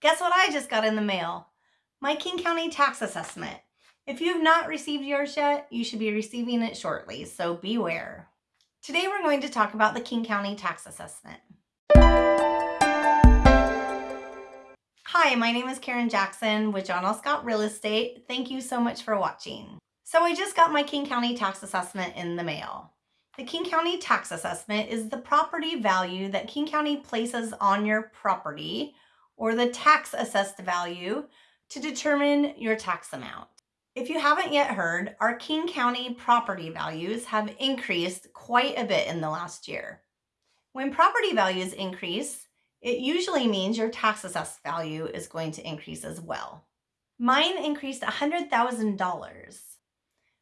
Guess what I just got in the mail? My King County tax assessment. If you have not received yours yet, you should be receiving it shortly, so beware. Today we're going to talk about the King County tax assessment. Hi, my name is Karen Jackson with John L. Scott Real Estate. Thank you so much for watching. So I just got my King County tax assessment in the mail. The King County tax assessment is the property value that King County places on your property or the tax assessed value to determine your tax amount. If you haven't yet heard, our King County property values have increased quite a bit in the last year. When property values increase, it usually means your tax assessed value is going to increase as well. Mine increased $100,000.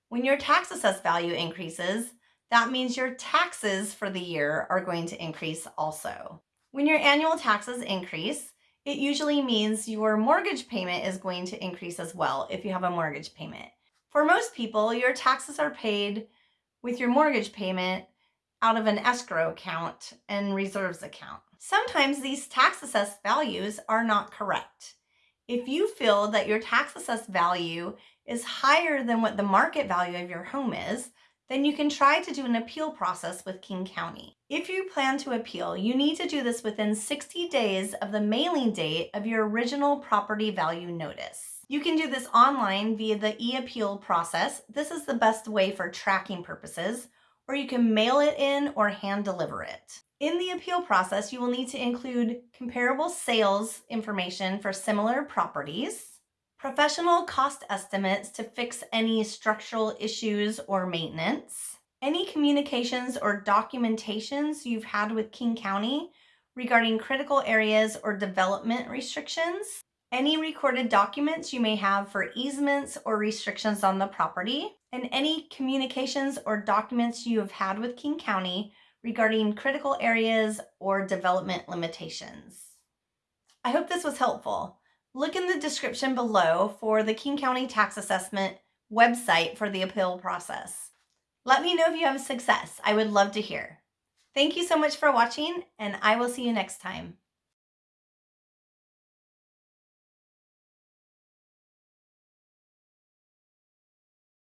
When your tax assessed value increases, that means your taxes for the year are going to increase also. When your annual taxes increase, it usually means your mortgage payment is going to increase as well if you have a mortgage payment. For most people, your taxes are paid with your mortgage payment out of an escrow account and reserves account. Sometimes these tax assessed values are not correct. If you feel that your tax assessed value is higher than what the market value of your home is, then you can try to do an appeal process with King County. If you plan to appeal, you need to do this within 60 days of the mailing date of your original property value notice. You can do this online via the e-appeal process. This is the best way for tracking purposes, or you can mail it in or hand deliver it. In the appeal process, you will need to include comparable sales information for similar properties, professional cost estimates to fix any structural issues or maintenance, any communications or documentations you've had with King County regarding critical areas or development restrictions, any recorded documents you may have for easements or restrictions on the property, and any communications or documents you have had with King County regarding critical areas or development limitations. I hope this was helpful. Look in the description below for the King County Tax Assessment website for the appeal process. Let me know if you have success. I would love to hear. Thank you so much for watching and I will see you next time.